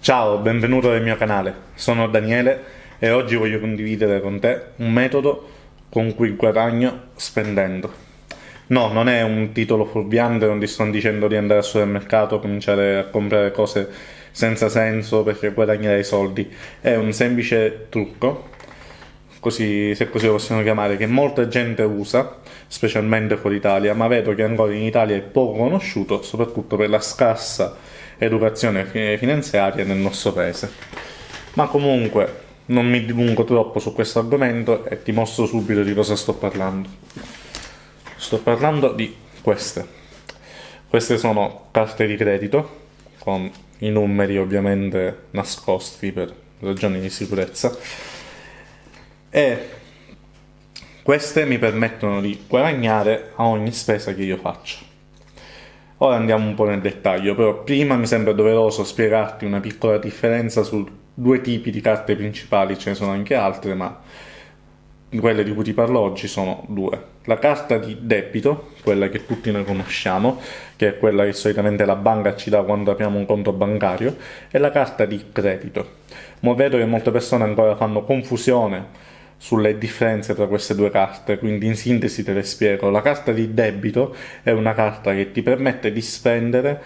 Ciao, benvenuto nel mio canale. Sono Daniele e oggi voglio condividere con te un metodo con cui guadagno spendendo. No, non è un titolo fuorviante, non ti sto dicendo di andare al supermercato, cominciare a comprare cose senza senso perché guadagnerai soldi. È un semplice trucco, così, se così lo possiamo chiamare, che molta gente usa, specialmente fuori Italia, ma vedo che ancora in Italia è poco conosciuto, soprattutto per la scarsa educazione finanziaria nel nostro paese. Ma comunque non mi dilungo troppo su questo argomento e ti mostro subito di cosa sto parlando. Sto parlando di queste. Queste sono carte di credito con i numeri ovviamente nascosti per ragioni di sicurezza e queste mi permettono di guadagnare a ogni spesa che io faccio. Ora andiamo un po' nel dettaglio, però prima mi sembra doveroso spiegarti una piccola differenza su due tipi di carte principali, ce ne sono anche altre, ma quelle di cui ti parlo oggi sono due. La carta di debito, quella che tutti noi conosciamo, che è quella che solitamente la banca ci dà quando apriamo un conto bancario, e la carta di credito. Ma vedo che molte persone ancora fanno confusione sulle differenze tra queste due carte, quindi in sintesi te le spiego. La carta di debito è una carta che ti permette di spendere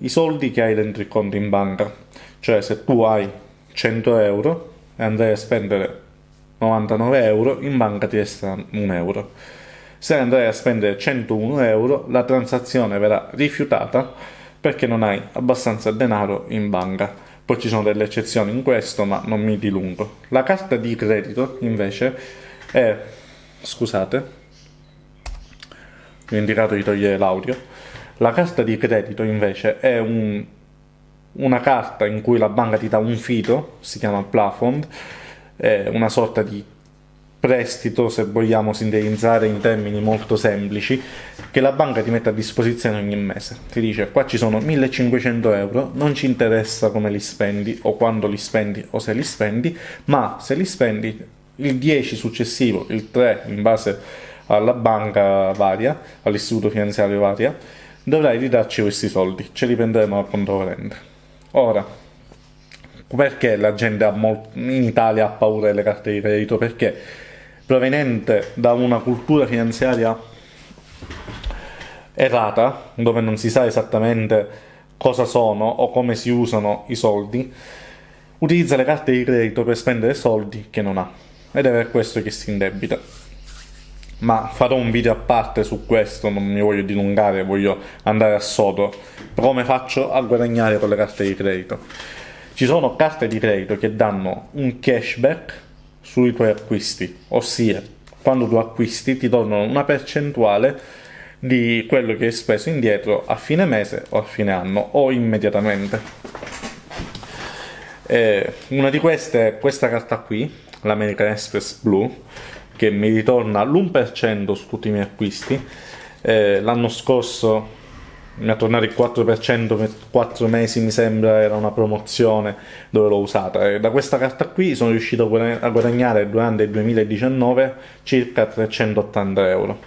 i soldi che hai dentro il conto in banca. Cioè se tu hai 100 euro e andrai a spendere 99 euro, in banca ti resta un euro. Se andrai a spendere 101 euro, la transazione verrà rifiutata perché non hai abbastanza denaro in banca. Poi ci sono delle eccezioni in questo, ma non mi dilungo. La carta di credito, invece, è... scusate, ho indicato di togliere l'audio. La carta di credito, invece, è un, una carta in cui la banca ti dà un fido, si chiama plafond, è una sorta di prestito, se vogliamo sintetizzare in termini molto semplici, che la banca ti mette a disposizione ogni mese. Ti dice qua ci sono 1500 euro, non ci interessa come li spendi o quando li spendi o se li spendi, ma se li spendi il 10 successivo, il 3 in base alla banca varia, all'istituto finanziario varia, dovrai ridarci questi soldi, ce li prenderemo dal conto corrente. Ora, perché la gente in Italia ha paura delle carte di credito? Perché proveniente da una cultura finanziaria errata, dove non si sa esattamente cosa sono o come si usano i soldi, utilizza le carte di credito per spendere soldi che non ha. Ed è per questo che si indebita. Ma farò un video a parte su questo, non mi voglio dilungare, voglio andare a sodo. Come faccio a guadagnare con le carte di credito? Ci sono carte di credito che danno un cashback sui tuoi acquisti, ossia quando tu acquisti ti tornano una percentuale di quello che hai speso indietro a fine mese o a fine anno o immediatamente. E una di queste è questa carta qui, l'American Express Blue, che mi ritorna l'1% su tutti i miei acquisti. Eh, l'anno scorso mi ha tornato il 4% per 4 mesi mi sembra era una promozione dove l'ho usata e da questa carta qui sono riuscito a guadagnare durante il 2019 circa 380 euro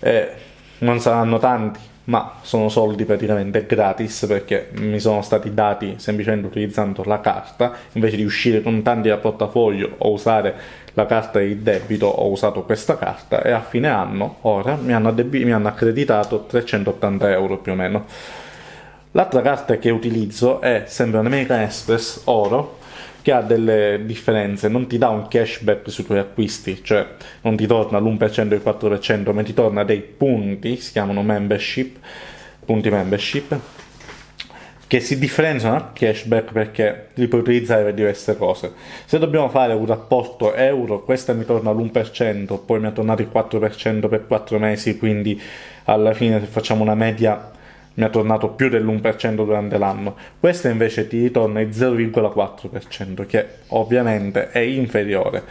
e non saranno tanti ma sono soldi praticamente gratis perché mi sono stati dati semplicemente utilizzando la carta. Invece di uscire con tanti da portafoglio o usare la carta di debito ho usato questa carta e a fine anno ora mi hanno, mi hanno accreditato 380 euro più o meno. L'altra carta che utilizzo è sempre un American Express Oro che ha delle differenze, non ti dà un cashback sui tuoi acquisti, cioè non ti torna l'1% e il 4%, ma ti torna dei punti, si chiamano membership, punti membership, che si differenziano dal cashback perché li puoi utilizzare per diverse cose. Se dobbiamo fare un rapporto euro, questa mi torna l'1%, poi mi è tornato il 4% per 4 mesi, quindi alla fine se facciamo una media mi ha tornato più dell'1% durante l'anno. Questa invece ti ritorna il 0,4%, che ovviamente è inferiore.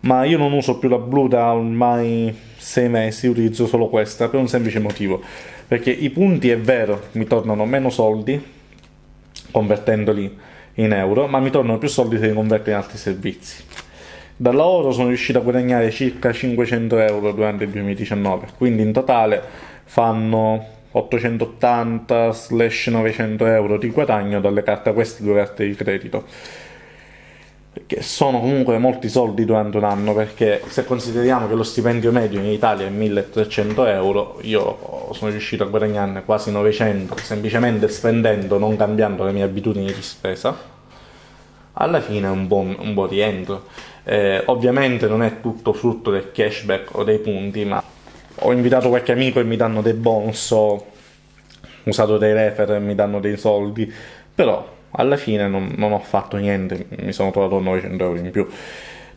Ma io non uso più la blu da ormai 6 mesi, utilizzo solo questa per un semplice motivo. Perché i punti è vero, mi tornano meno soldi convertendoli in euro, ma mi tornano più soldi se li converto in altri servizi. Da lavoro sono riuscito a guadagnare circa 500 euro durante il 2019, quindi in totale fanno 880-900 euro di guadagno dalle carte, queste due carte di credito che sono comunque molti soldi durante un anno perché se consideriamo che lo stipendio medio in Italia è 1300 euro io sono riuscito a guadagnarne quasi 900 semplicemente spendendo, non cambiando le mie abitudini di spesa. Alla fine è un buon, un buon rientro. Eh, ovviamente non è tutto frutto del cashback o dei punti ma ho invitato qualche amico e mi danno dei bonus ho usato dei refer e mi danno dei soldi però alla fine non, non ho fatto niente, mi sono trovato 900 euro in più.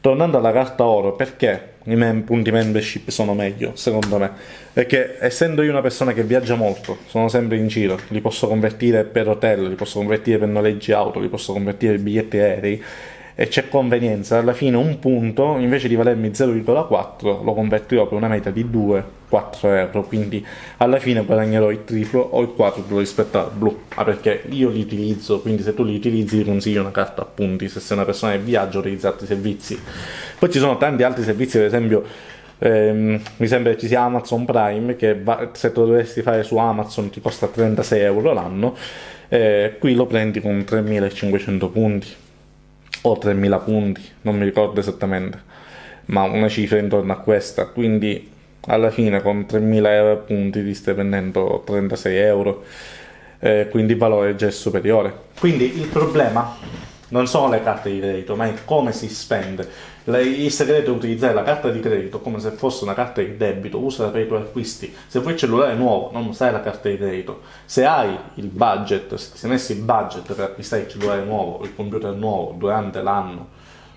Tornando alla carta oro, perché i mem- punti membership sono meglio, secondo me? Perché essendo io una persona che viaggia molto, sono sempre in giro, li posso convertire per hotel, li posso convertire per noleggi auto, li posso convertire per biglietti aerei, e c'è convenienza, alla fine un punto invece di valermi 0,4 lo convertirò per una media di 2-4 euro, quindi alla fine guadagnerò il triplo o il quadruplo rispetto al blu, ah, perché io li utilizzo, quindi se tu li utilizzi ti consiglio una carta a punti, se sei una persona che viaggia utilizza altri servizi. Poi ci sono tanti altri servizi, ad esempio ehm, mi sembra che ci sia Amazon Prime che va, se tu dovessi fare su Amazon ti costa 36 euro l'anno, eh, qui lo prendi con 3500 punti o 3000 punti, non mi ricordo esattamente, ma una cifra intorno a questa, quindi alla fine con 3000 punti ti stai prendendo 36 euro, eh, quindi il valore già è superiore. Quindi il problema non sono le carte di credito, ma è come si spende. Il segreto è utilizzare la carta di credito come se fosse una carta di debito, usala per i tuoi acquisti. Se vuoi il cellulare nuovo, non usare la carta di credito. Se hai il budget, se ti sei messo il budget per acquistare il cellulare nuovo, il computer nuovo durante l'anno,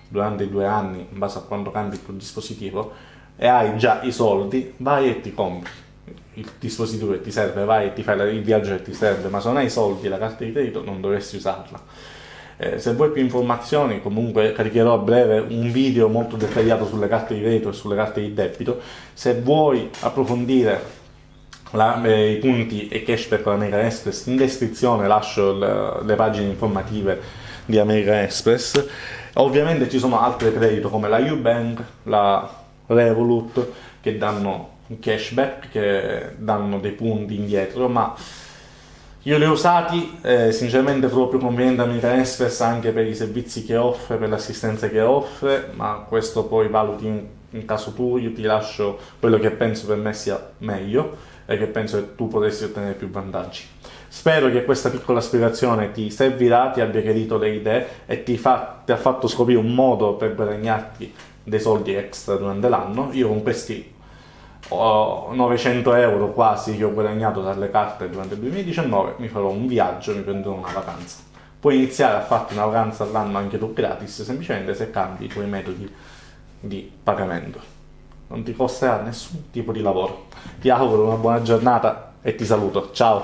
durante i due anni, in base a quando cambi il tuo dispositivo, e hai già i soldi, vai e ti compri il dispositivo che ti serve, vai e ti fai il viaggio che ti serve, ma se non hai i soldi e la carta di credito non dovresti usarla eh, se vuoi più informazioni, comunque caricherò a breve un video molto dettagliato sulle carte di credito e sulle carte di debito. Se vuoi approfondire la, eh, i punti e cashback con American Express, in descrizione lascio le, le pagine informative di American Express. Ovviamente ci sono altre credito come la Ubank, la Revolut che danno cashback, che danno dei punti indietro, ma io li ho usati, eh, sinceramente proprio conveniente American Express anche per i servizi che offre, per l'assistenza che offre, ma questo poi valuti in, in, caso tu, io ti lascio quello che penso per me sia meglio e che penso che tu potessi ottenere più vantaggi. Spero che questa piccola spiegazione ti servirà, ti abbia chiarito le idee e ti, fa, ti ha fatto scoprire un modo per guadagnarti dei soldi extra durante l'anno. Io con questi 900 euro quasi che ho guadagnato dalle carte durante il 2019, mi farò un viaggio, mi prenderò una vacanza. Puoi iniziare a farti una vacanza all'anno anche tu gratis, semplicemente se cambi i tuoi metodi di pagamento. Non ti costerà nessun tipo di lavoro. Ti auguro una buona giornata e ti saluto. Ciao!